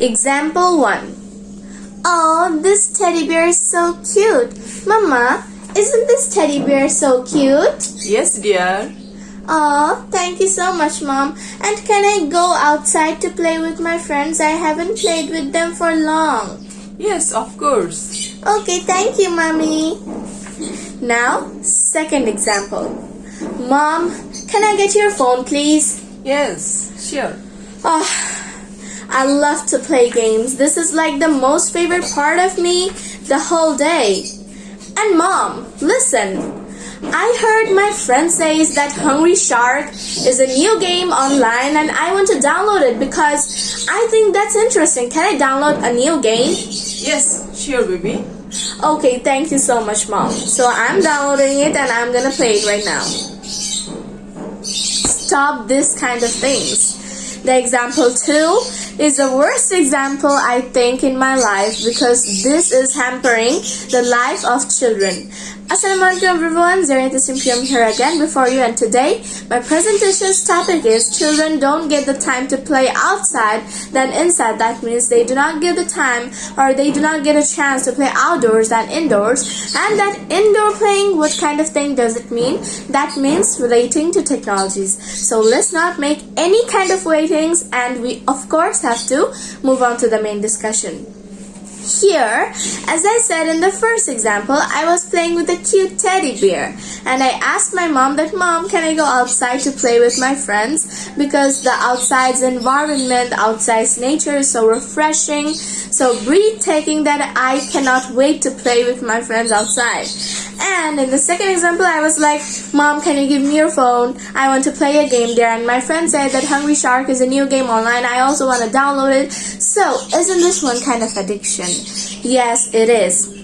Example 1 Oh, this teddy bear is so cute. Mama, isn't this teddy bear so cute? Yes, dear. Oh, thank you so much, Mom. And can I go outside to play with my friends? I haven't played with them for long. Yes, of course. Okay, thank you, Mommy. Now, second example. Mom, can I get your phone, please? Yes, sure. Oh, I love to play games. This is like the most favorite part of me the whole day. And mom, listen. I heard my friend says that Hungry Shark is a new game online and I want to download it because I think that's interesting. Can I download a new game? Yes, sure, baby. Okay, thank you so much, mom. So I'm downloading it and I'm gonna play it right now. Stop this kind of things. The example two is the worst example I think in my life because this is hampering the life of children. Assalamualaikum everyone, Zarina Simpium here again before you and today my presentation's topic is children don't get the time to play outside than inside. That means they do not get the time or they do not get a chance to play outdoors than indoors. And that indoor playing, what kind of thing does it mean? That means relating to technologies. So let's not make any kind of waitings and we of course have to move on to the main discussion. Here, as I said in the first example, I was playing with a cute teddy bear and I asked my mom that mom can I go outside to play with my friends because the outside's environment, outside's nature is so refreshing, so breathtaking that I cannot wait to play with my friends outside. And in the second example, I was like, Mom, can you give me your phone? I want to play a game there. And my friend said that Hungry Shark is a new game online. I also want to download it. So, isn't this one kind of addiction? Yes, it is.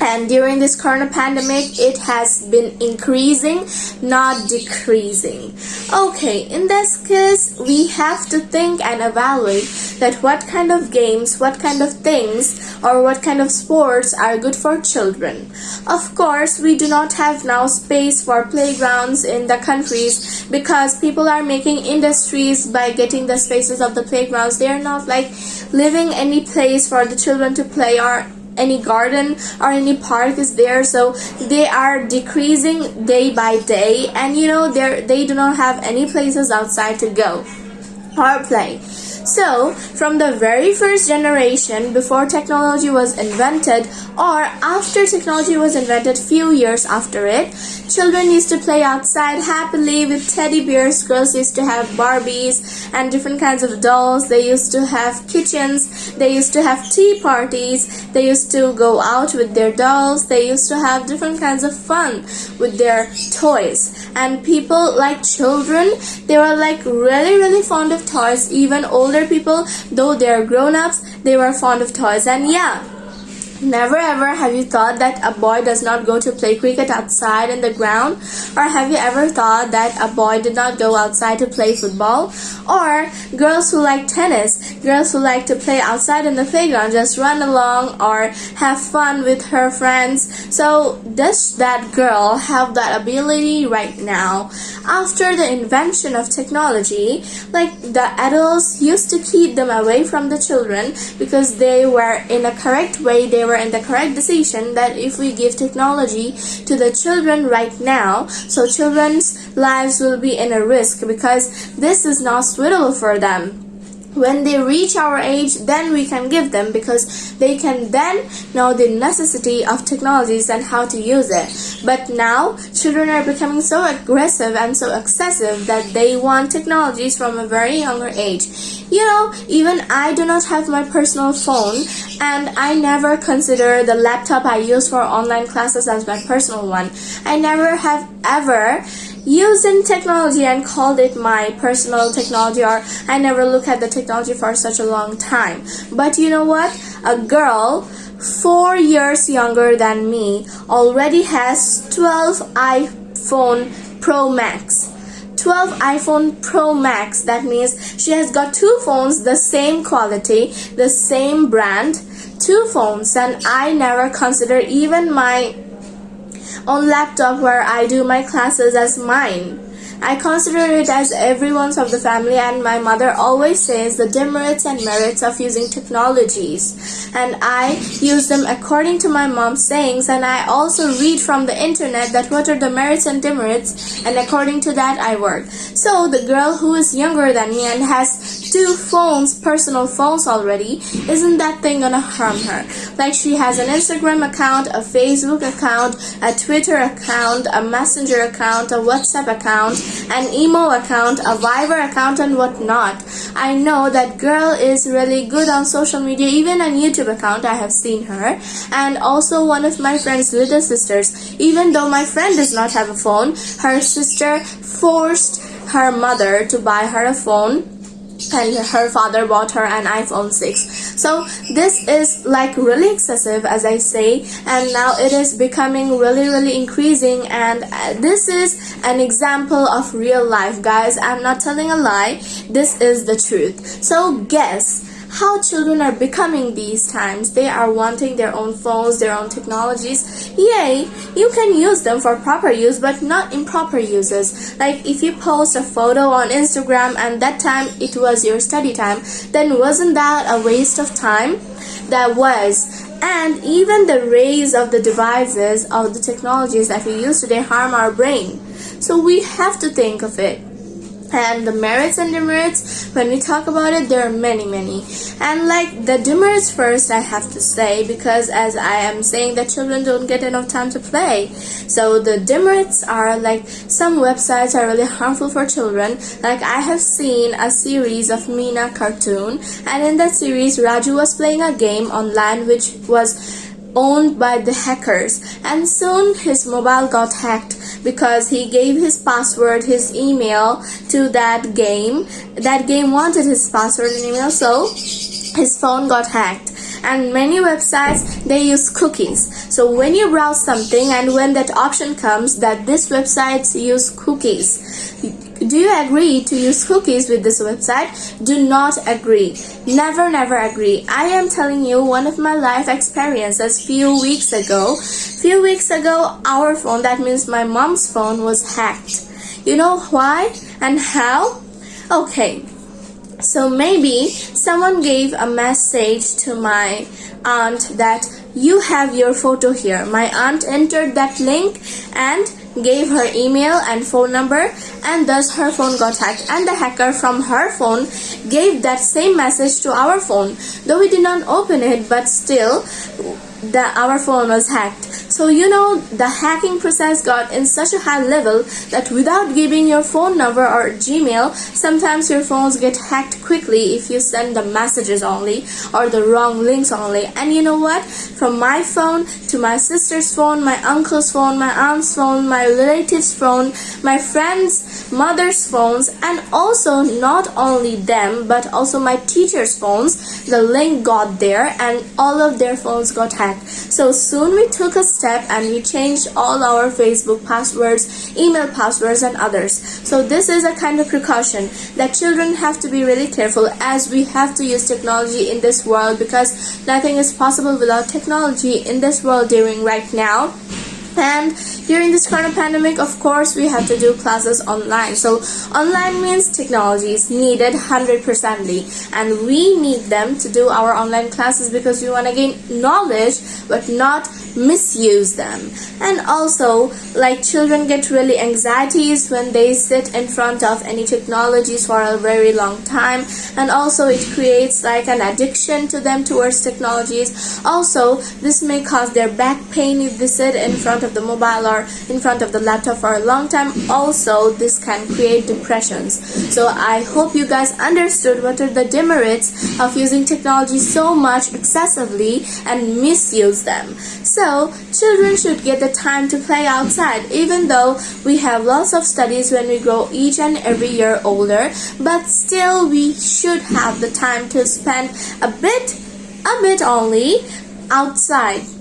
And during this corona pandemic it has been increasing not decreasing. Okay in this case we have to think and evaluate that what kind of games what kind of things or what kind of sports are good for children. Of course we do not have now space for playgrounds in the countries because people are making industries by getting the spaces of the playgrounds. They are not like living any place for the children to play or any garden or any park is there. So they are decreasing day by day and you know they they do not have any places outside to go or play so, from the very first generation before technology was invented or after technology was invented few years after it, children used to play outside happily with teddy bears, girls used to have Barbies and different kinds of dolls, they used to have kitchens, they used to have tea parties, they used to go out with their dolls, they used to have different kinds of fun with their toys. And people like children, they were like really really fond of toys, even older older people, though they are grown-ups, they were fond of toys. And yeah, Never ever have you thought that a boy does not go to play cricket outside in the ground? Or have you ever thought that a boy did not go outside to play football? Or girls who like tennis, girls who like to play outside in the playground, just run along or have fun with her friends. So does that girl have that ability right now? After the invention of technology, like the adults used to keep them away from the children because they were in a correct way, they were in the correct decision that if we give technology to the children right now, so children's lives will be in a risk because this is not suitable for them when they reach our age then we can give them because they can then know the necessity of technologies and how to use it. But now children are becoming so aggressive and so excessive that they want technologies from a very younger age. You know even i do not have my personal phone and i never consider the laptop i use for online classes as my personal one. I never have ever using technology and called it my personal technology or I never look at the technology for such a long time. But you know what? A girl four years younger than me already has 12 iPhone Pro Max. 12 iPhone Pro Max. That means she has got two phones, the same quality, the same brand, two phones, and I never consider even my on laptop where I do my classes as mine. I consider it as everyone's of the family, and my mother always says the demerits and merits of using technologies. And I use them according to my mom's sayings, and I also read from the internet that what are the merits and demerits, and according to that, I work. So the girl who is younger than me and has two phones, personal phones already, isn't that thing gonna harm her? Like she has an Instagram account, a Facebook account, a Twitter account, a Messenger account, a WhatsApp account, an imo account, a Viber account, and whatnot. I know that girl is really good on social media, even on YouTube account. I have seen her, and also one of my friend's little sisters. Even though my friend does not have a phone, her sister forced her mother to buy her a phone and her father bought her an iPhone 6. So this is like really excessive as I say and now it is becoming really really increasing and uh, this is an example of real life guys. I'm not telling a lie. This is the truth. So guess how children are becoming these times. They are wanting their own phones, their own technologies. Yay, you can use them for proper use, but not improper uses. Like if you post a photo on Instagram and that time it was your study time, then wasn't that a waste of time? That was and even the rays of the devices of the technologies that we use today harm our brain so we have to think of it and the merits and demerits when we talk about it there are many many. And like the demerits first i have to say because as i am saying that children don't get enough time to play. So the demerits are like some websites are really harmful for children. Like i have seen a series of Meena cartoon and in that series raju was playing a game online which was owned by the hackers. And soon his mobile got hacked because he gave his password his email to that game. That game wanted his password and email so his phone got hacked. And many websites they use cookies. So when you browse something and when that option comes that this websites use cookies do you agree to use cookies with this website? Do not agree. Never, never agree. I am telling you one of my life experiences few weeks ago. Few weeks ago, our phone, that means my mom's phone, was hacked. You know why and how? Okay, so maybe someone gave a message to my aunt that you have your photo here. My aunt entered that link and gave her email and phone number and thus her phone got hacked and the hacker from her phone gave that same message to our phone though we did not open it but still that our phone was hacked. So you know the hacking process got in such a high level that without giving your phone number or Gmail, sometimes your phones get hacked quickly if you send the messages only or the wrong links only. And you know what? From my phone to my sister's phone, my uncle's phone, my aunt's phone, my relative's phone, my friend's mother's phones, and also not only them but also my teacher's phones, the link got there and all of their phones got hacked. So soon we took a step and we changed all our Facebook passwords, email passwords and others. So this is a kind of precaution that children have to be really careful as we have to use technology in this world because nothing is possible without technology in this world during right now. And during this corona pandemic of course we have to do classes online. So online means technology is needed 100% and we need them to do our online classes because we want to gain knowledge but not misuse them. And also like children get really anxieties when they sit in front of any technologies for a very long time. And also it creates like an addiction to them towards technologies. Also this may cause their back pain if they sit in front of the mobile or in front of the laptop for a long time. Also this can create depressions. So i hope you guys understood what are the demerits of using technology so much excessively and misuse them. So, children should get the time to play outside, even though we have lots of studies when we grow each and every year older, but still we should have the time to spend a bit, a bit only, outside.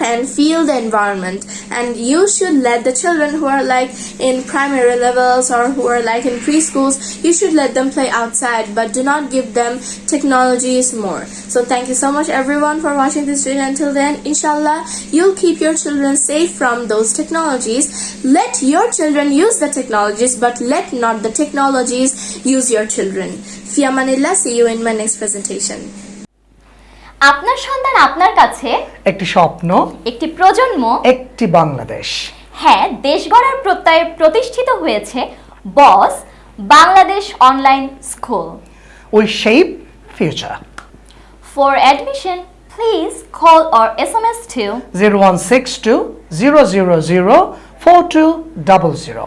And feel the environment. And you should let the children who are like in primary levels or who are like in preschools you should let them play outside but do not give them technologies more. So thank you so much everyone for watching this video until then inshallah you'll keep your children safe from those technologies. Let your children use the technologies but let not the technologies use your children. Fi amanillah see you in my next presentation আপনার সন্তান আপনার কাছে? একটি স্বপ্ন একটি প্রজন্ম? একটি বাংলাদেশ। হ্যাঁ দেশ গড়ার প্রত্যয়ে প্রতিষ্ঠিত হয়েছে Boss Bangladesh Online School. We shape future for admission please call or S M S two zero one six two zero zero zero four two double zero